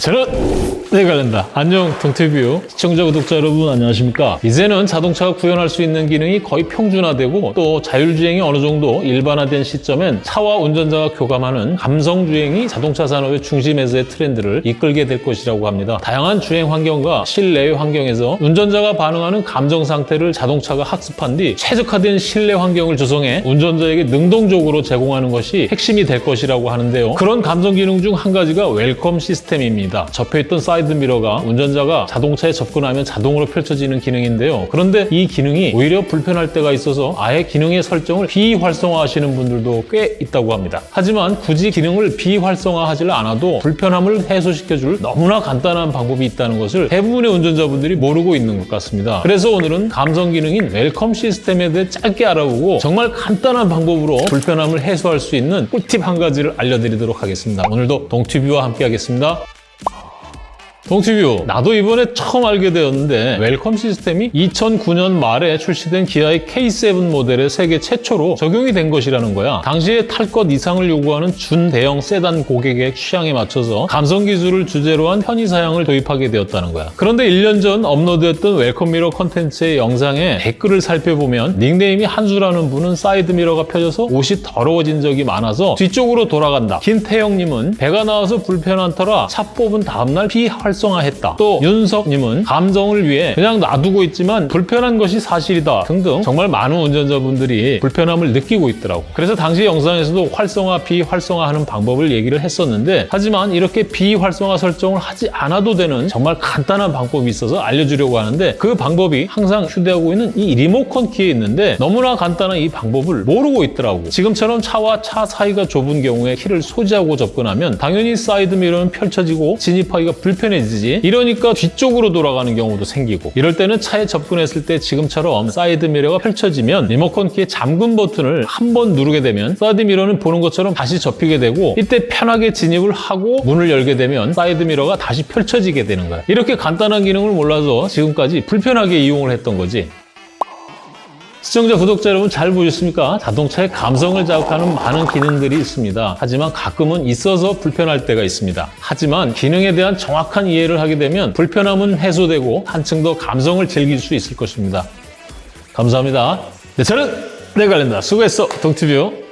저는 네 관련다. 안녕 동티뷰 시청자 구독자 여러분 안녕하십니까? 이제는 자동차가 구현할 수 있는 기능이 거의 평준화되고 또 자율주행이 어느 정도 일반화된 시점엔 차와 운전자가 교감하는 감성주행이 자동차 산업의 중심에서의 트렌드를 이끌게 될 것이라고 합니다. 다양한 주행 환경과 실내 환경에서 운전자가 반응하는 감정 상태를 자동차가 학습한 뒤 최적화된 실내 환경을 조성해 운전자에게 능동적으로 제공하는 것이 핵심이 될 것이라고 하는데요. 그런 감성 기능 중 한 가지가 welcome 시스템입니다. 접혀있던 사이드 미러가 운전자가 자동차에 접근하면 자동으로 펼쳐지는 기능인데요. 그런데 이 기능이 오히려 불편할 때가 있어서 아예 기능의 설정을 비활성화하시는 분들도 꽤 있다고 합니다. 하지만 굳이 기능을 비활성화하지 않아도 불편함을 해소시켜줄 너무나 간단한 방법이 있다는 것을 대부분의 운전자분들이 모르고 있는 것 같습니다. 그래서 오늘은 감성 기능인 welcome 시스템에 대해 짧게 알아보고 정말 간단한 방법으로 불편함을 해소할 수 있는 꿀팁 한 가지를 알려드리도록 하겠습니다. 오늘도 동티뷰와 함께 하겠습니다. 동티뷰 나도 이번에 처음 알게 되었는데 welcome 시스템이 2009년 말에 출시된 기아의 K7 모델에 세계 최초로 적용이 된 것이라는 거야. 당시에 탈 것 이상을 요구하는 준대형 세단 고객의 취향에 맞춰서 감성 기술을 주제로 한 편의 사양을 도입하게 되었다는 거야. 그런데 1년 전 업로드했던 welcome mirror 컨텐츠의 영상에 댓글을 살펴보면 닉네임이 한수라는 분은 사이드 미러가 펴져서 옷이 더러워진 적이 많아서 뒤쪽으로 돌아간다. 김태영님은 배가 나와서 불편한 터라 차 뽑은 다음날 비활성화했다. 또 윤석님은 감성을 위해 그냥 놔두고 있지만 불편한 것이 사실이다 등등 정말 많은 운전자분들이 불편함을 느끼고 있더라고. 그래서 당시 영상에서도 활성화, 비활성화하는 방법을 얘기를 했었는데 하지만 이렇게 비활성화 설정을 하지 않아도 되는 정말 간단한 방법이 있어서 알려주려고 하는데 그 방법이 항상 휴대하고 있는 이 리모컨 키에 있는데 너무나 간단한 이 방법을 모르고 있더라고. 지금처럼 차와 차 사이가 좁은 경우에 키를 소지하고 접근하면 당연히 사이드 미러는 펼쳐지고 진입하기가 불편해지 지? 이러니까 뒤쪽으로 돌아가는 경우도 생기고. 이럴 때는 차에 접근했을 때 지금처럼 사이드 미러가 펼쳐지면 리모컨 키의 잠금 버튼을 한 번 누르게 되면 사이드 미러는 보는 것처럼 다시 접히게 되고 이때 편하게 진입을 하고 문을 열게 되면 사이드 미러가 다시 펼쳐지게 되는 거야. 이렇게 간단한 기능을 몰라서 지금까지 불편하게 이용을 했던 거지 시청자, 구독자 여러분 잘 보셨습니까? 자동차의 감성을 자극하는 많은 기능들이 있습니다. 하지만 가끔은 있어서 불편할 때가 있습니다. 하지만 기능에 대한 정확한 이해를 하게 되면 불편함은 해소되고 한층 더 감성을 즐길 수 있을 것입니다. 감사합니다. 네, 저는 내관련다 수고했어, 동티뷰.